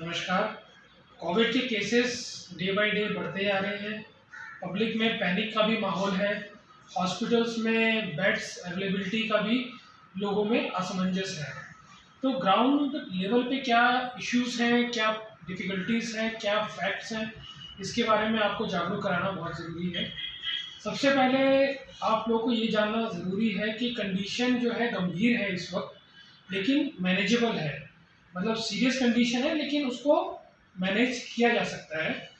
नमस्कार। कोविड के cases day by day बढ़ते जा रहे हैं। पब्लिक में पैनिक का भी माहौल है। हॉस्पिटल्स में बेड्स अवेलेबिलिटी का भी लोगों में असमंजस है। तो ग्राउंड लेवल पे क्या इश्यूज़ हैं, क्या डिफ़िकल्टीज़ हैं, क्या फैक्ट्स हैं, इसके बारे में आपको जागरूक कराना बहुत ज़रूरी है। सबसे पहले आप लोगों को ये जानना ज़रूरी है कि कंडीशन जो है गंभीर है इस वक्त, लेकिन मैनेजेबल है। मतलब सीरियस कंडीशन है, लेकिन उसको मैनेज किया जा सकता है।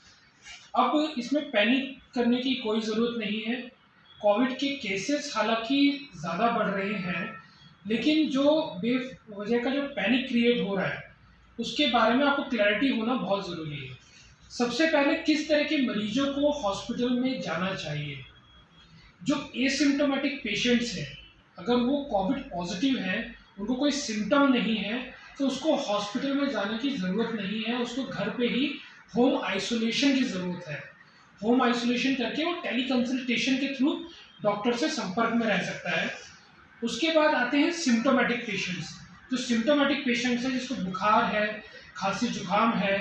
अब इसमें पैनिक करने की कोई ज़रूरत नहीं है। कोविड के केसेस हालाँकि ज़्यादा बढ़ रहे हैं, लेकिन जो बेवजह का जो पैनिक क्रिएट हो रहा है, उसके बारे में आपको क्लैरिटी होना बहुत ज़रूरी है। सबसे पहले किस तरह के मरीजों को हॉस्पिटल में जाना चाहिए? जो एसिम्टोमेटिक पेशेंट्स हैं, अगर वो कोविड पॉजिटिव हैं, उनको कोई सिम्टम नहीं है तो उसको हॉस्पिटल में जाने की ज़रूरत नहीं है, उसको घर पे ही होम आइसोलेशन की ज़रूरत है। होम आइसोलेशन करके वो टेली कंसल्टेशन के थ्रू डॉक्टर से संपर्क में रह सकता है। उसके बाद आते हैं सिम्टोमेटिक पेशेंट्स जो सिम्टोमेटिक पेशेंट्स हैं, जिसको बुखार है, खांसी जुकाम है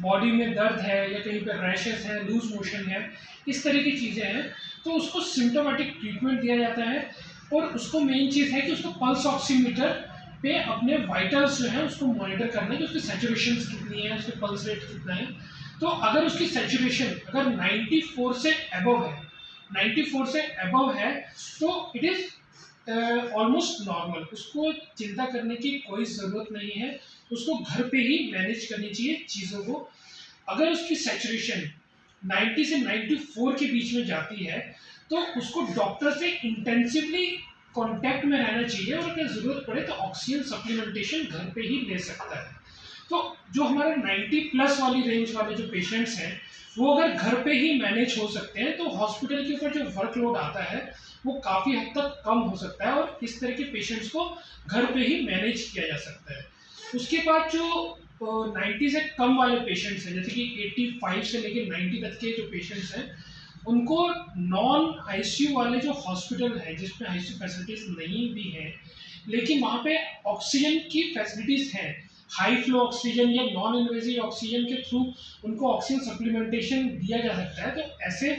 बॉडी में दर्द है, या कहीं पर रैशेस है लूज मोशन है, इस तरह की चीज़ें हैं तो उसको सिम्टोमेटिक ट्रीटमेंट दिया जाता है। और उसको मेन चीज़ है कि उसको पल्स ऑक्सीमीटर पे अपने वाइटल्स जो है उसको मॉनिटर करना कि उसकी सेचुरेशन कितनी है, उसके पल्स रेट कितना है। तो अगर उसकी सेचुरेशन अगर 94 से अबव है 94 से अबव है तो इट इज़ ऑलमोस्ट नॉर्मल उसको चिंता करने की कोई ज़रूरत नहीं है। उसको घर पे ही मैनेज करनी चाहिए चीज़ों को। अगर उसकी सेचुरेशन 90 से 94 के बीच में जाती है तो उसको डॉक्टर से इंटेंसिवली कांटेक्ट में रहना चाहिए और अगर ज़रूरत पड़े तो ऑक्सीजन सप्लीमेंटेशन घर पे ही ले सकता है। तो जो हमारे 90 प्लस वाली रेंज वाले जो पेशेंट्स हैं, वो अगर घर पे ही मैनेज हो सकते हैं तो हॉस्पिटल के ऊपर जो वर्कलोड आता है, वो काफ़ी हद तक कम हो सकता है और इस तरह के पेशेंट्स को घर पे ही मैनेज किया जा सकता है। उसके बाद जो नाइन्टी से कम वाले पेशेंट्स हैं, जैसे कि एट्टी से लेकर नाइन्टी तक के जो पेशेंट्स हैं उनको नॉन आईसीयू वाले जो हॉस्पिटल है, जिसमें आईसीयू फैसिलिटीज़ नहीं भी हैं, लेकिन वहाँ पे ऑक्सीजन की फैसिलिटीज़ हैं। हाई फ्लो ऑक्सीजन या नॉन इन्वेजिव ऑक्सीजन के थ्रू उनको ऑक्सीजन सप्लीमेंटेशन दिया जा सकता है। तो ऐसे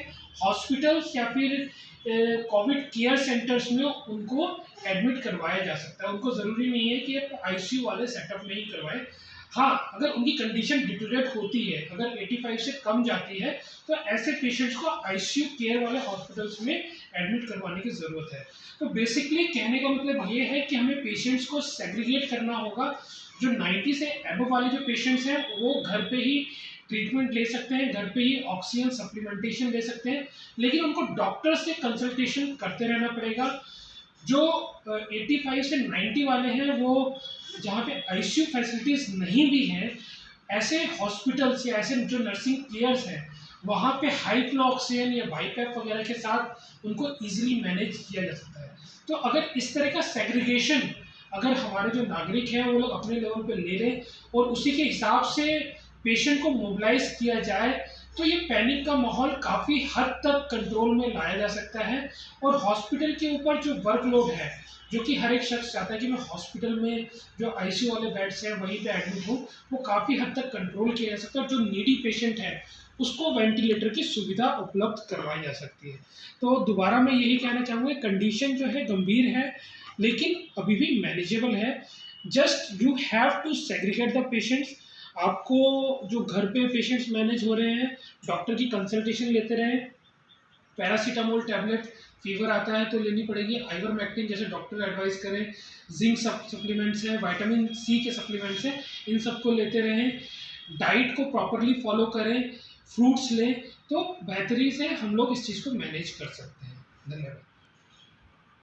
हॉस्पिटल्स या फिर कोविड केयर सेंटर्स में उनको एडमिट करवाया जा सकता है। उनको ज़रूरी नहीं है कि आईसीयू वाले सेटअप में ही करवाएँ। हाँ अगर उनकी कंडीशन डिटोरेट होती है, अगर 85 से कम जाती है तो ऐसे पेशेंट्स को आईसीयू केयर वाले हॉस्पिटल्स में एडमिट करवाने की ज़रूरत है। तो बेसिकली कहने का मतलब ये है कि हमें पेशेंट्स को सेग्रीगेट करना होगा। जो 90 से एबव वाले जो पेशेंट्स हैं, वो घर पे ही ट्रीटमेंट ले सकते हैं, घर पे ही ऑक्सीजन सप्लीमेंटेशन ले सकते हैं। लेकिन उनको डॉक्टर से कंसल्टेशन करते रहना पड़ेगा। जो 85 से 90 वाले हैं, वो जहाँ पे आईसीयू फैसिलिटीज़ नहीं भी हैं, ऐसे हॉस्पिटल्स या ऐसे जो नर्सिंग केयर्स हैं, वहाँ पे हाई फ्लो ऑक्सीजन या बाईपैप वगैरह के साथ उनको इजीली मैनेज किया जा सकता है। तो अगर इस तरह का सेग्रीगेशन अगर हमारे जो नागरिक हैं, वो लोग अपने लेवल पे ले लें और उसी के हिसाब से पेशेंट को मोबिलाइज किया जाए तो ये पैनिक का माहौल काफ़ी हद तक कंट्रोल में लाया जा सकता है और हॉस्पिटल के ऊपर जो वर्कलोड है, जो कि हर एक शख्स चाहता है कि मैं हॉस्पिटल में जो आईसीयू वाले बेड्स हैं, वहीं पे एडमिट हूँ, वो काफ़ी हद तक कंट्रोल किया जा सकता है और जो नीडी पेशेंट है, उसको वेंटिलेटर की सुविधा उपलब्ध करवाई जा सकती है। तो दोबारा मैं यही कहना चाहूँगा कंडीशन जो है गंभीर है, लेकिन अभी भी मैनेजेबल है। Just you have to segregate the patients आपको जो घर पे पेशेंट्स मैनेज हो रहे हैं डॉक्टर की कंसल्टेशन लेते रहें पैरासीटामोल टैबलेट फीवर आता है तो लेनी पड़ेगी आइवरमैक्टिन जैसे डॉक्टर एडवाइस करें जिंक सप्लीमेंट्स हैं वाइटामिन सी के सप्लीमेंट्स हैं, इन सबको लेते रहें डाइट को प्रॉपरली फॉलो करें फ्रूट्स लें तो बेहतरी से हम लोग इस चीज़ को मैनेज कर सकते हैं। धन्यवाद।